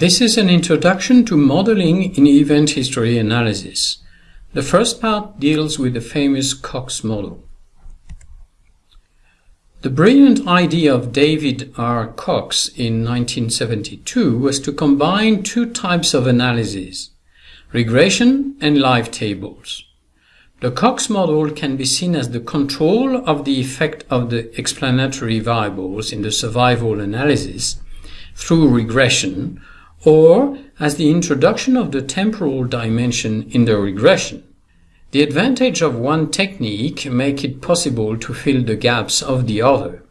This is an introduction to modeling in event history analysis. The first part deals with the famous Cox model. The brilliant idea of David R. Cox in 1972 was to combine two types of analysis, regression and life tables. The Cox model can be seen as the control of the effect of the explanatory variables in the survival analysis through regression or as the introduction of the temporal dimension in the regression. The advantage of one technique make it possible to fill the gaps of the other.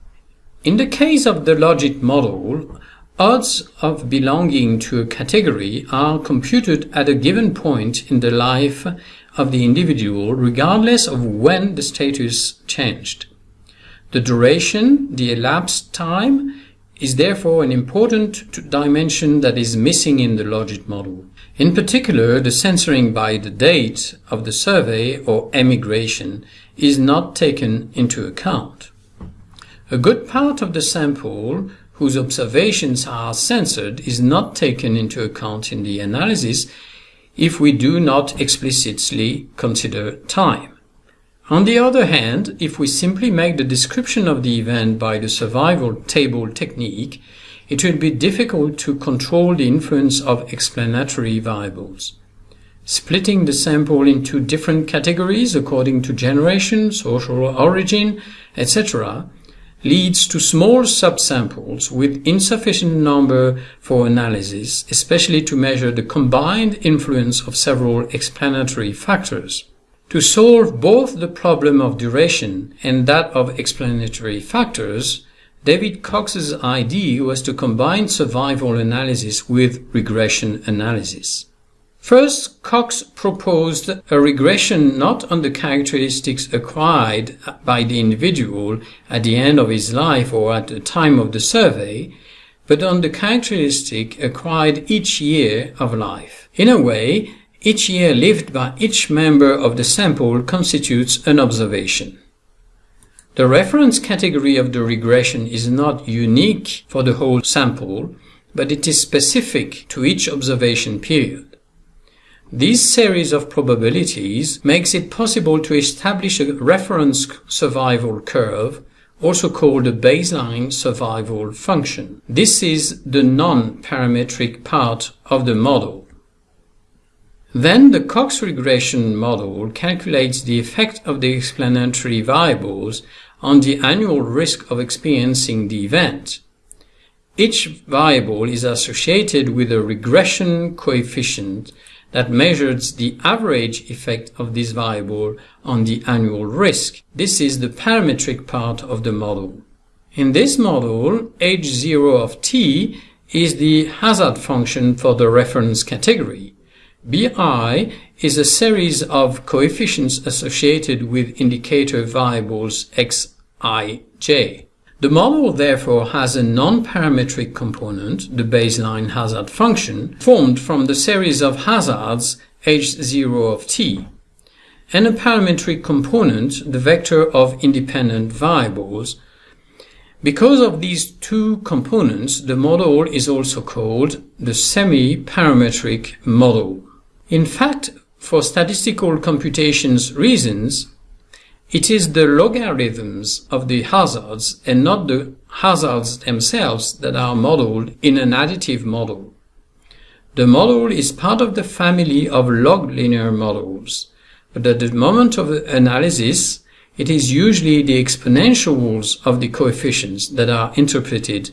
In the case of the logit model, odds of belonging to a category are computed at a given point in the life of the individual regardless of when the status changed. The duration, the elapsed time, is therefore an important dimension that is missing in the logit model. In particular, the censoring by the date of the survey or emigration is not taken into account. A good part of the sample whose observations are censored is not taken into account in the analysis if we do not explicitly consider time. On the other hand, if we simply make the description of the event by the survival table technique, it will be difficult to control the influence of explanatory variables. Splitting the sample into different categories according to generation, social origin, etc., leads to small subsamples with insufficient number for analysis, especially to measure the combined influence of several explanatory factors. To solve both the problem of duration and that of explanatory factors, David Cox's idea was to combine survival analysis with regression analysis. First, Cox proposed a regression not on the characteristics acquired by the individual at the end of his life or at the time of the survey, but on the characteristic acquired each year of life. In a way, each year lived by each member of the sample constitutes an observation. The reference category of the regression is not unique for the whole sample, but it is specific to each observation period. This series of probabilities makes it possible to establish a reference survival curve, also called a baseline survival function. This is the non-parametric part of the model. Then the Cox regression model calculates the effect of the explanatory variables on the annual risk of experiencing the event. Each variable is associated with a regression coefficient that measures the average effect of this variable on the annual risk. This is the parametric part of the model. In this model, h0 of t is the hazard function for the reference category. Bi is a series of coefficients associated with indicator variables xij. The model therefore has a non-parametric component, the baseline hazard function, formed from the series of hazards h0 of t, and a parametric component, the vector of independent variables. Because of these two components, the model is also called the semi-parametric model. In fact, for statistical computations reasons, it is the logarithms of the hazards and not the hazards themselves that are modeled in an additive model. The model is part of the family of log linear models, but at the moment of analysis, it is usually the exponentials of the coefficients that are interpreted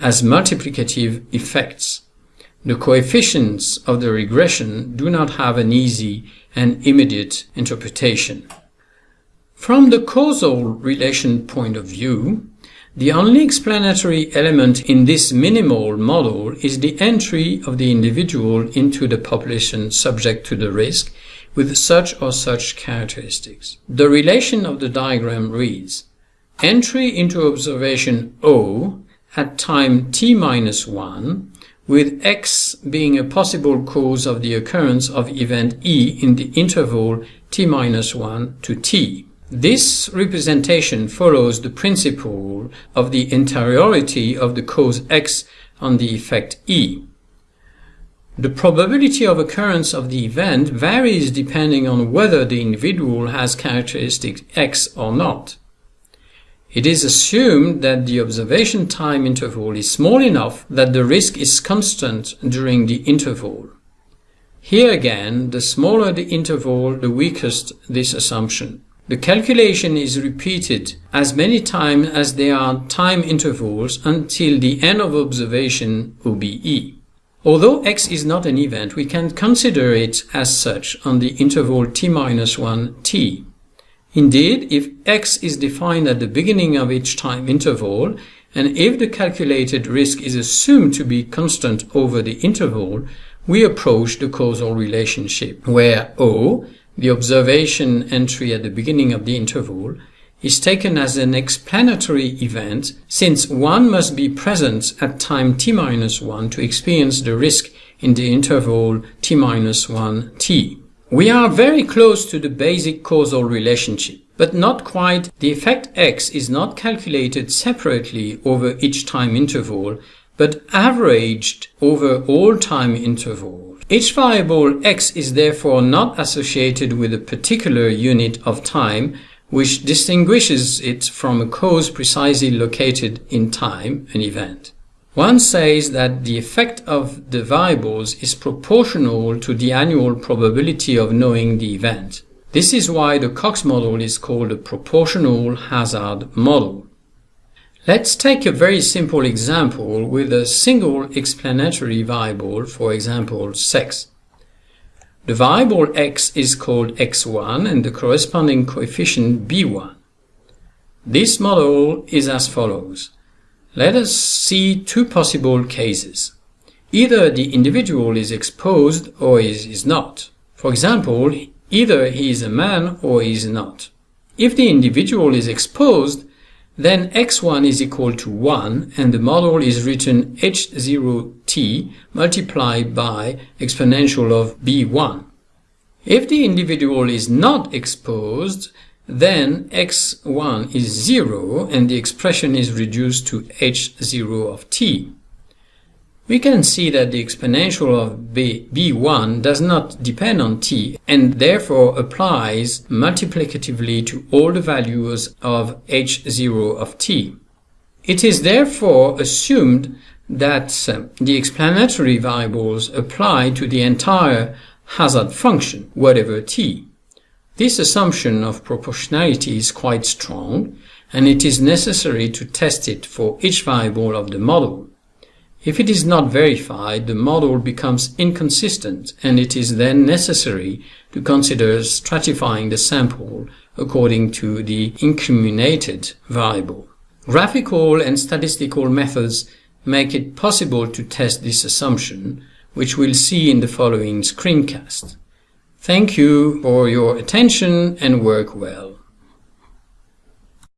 as multiplicative effects. The coefficients of the regression do not have an easy and immediate interpretation. From the causal relation point of view, the only explanatory element in this minimal model is the entry of the individual into the population subject to the risk with such or such characteristics. The relation of the diagram reads entry into observation O at time t minus 1 with X being a possible cause of the occurrence of event E in the interval t-1 to t. This representation follows the principle of the interiority of the cause X on the effect E. The probability of occurrence of the event varies depending on whether the individual has characteristic X or not. It is assumed that the observation time interval is small enough that the risk is constant during the interval. Here again, the smaller the interval, the weakest this assumption. The calculation is repeated as many times as there are time intervals until the end of observation OBE. Although x is not an event, we can consider it as such on the interval t-1 t. Indeed, if x is defined at the beginning of each time interval, and if the calculated risk is assumed to be constant over the interval, we approach the causal relationship, where O, the observation entry at the beginning of the interval, is taken as an explanatory event since one must be present at time t-1 to experience the risk in the interval t-1 t. We are very close to the basic causal relationship, but not quite. The effect x is not calculated separately over each time interval, but averaged over all time intervals. Each variable x is therefore not associated with a particular unit of time, which distinguishes it from a cause precisely located in time, an event. One says that the effect of the variables is proportional to the annual probability of knowing the event. This is why the Cox model is called a proportional hazard model. Let's take a very simple example with a single explanatory variable, for example, sex. The variable x is called x1 and the corresponding coefficient b1. This model is as follows. Let us see two possible cases. Either the individual is exposed or is, is not. For example, either he is a man or he is not. If the individual is exposed, then x1 is equal to 1 and the model is written h0t multiplied by exponential of b1. If the individual is not exposed, then x1 is 0 and the expression is reduced to h0 of t we can see that the exponential of b, b1 does not depend on t and therefore applies multiplicatively to all the values of h0 of t. It is therefore assumed that uh, the explanatory variables apply to the entire hazard function, whatever t. This assumption of proportionality is quite strong, and it is necessary to test it for each variable of the model. If it is not verified, the model becomes inconsistent and it is then necessary to consider stratifying the sample according to the incriminated variable. Graphical and statistical methods make it possible to test this assumption, which we'll see in the following screencast. Thank you for your attention and work well.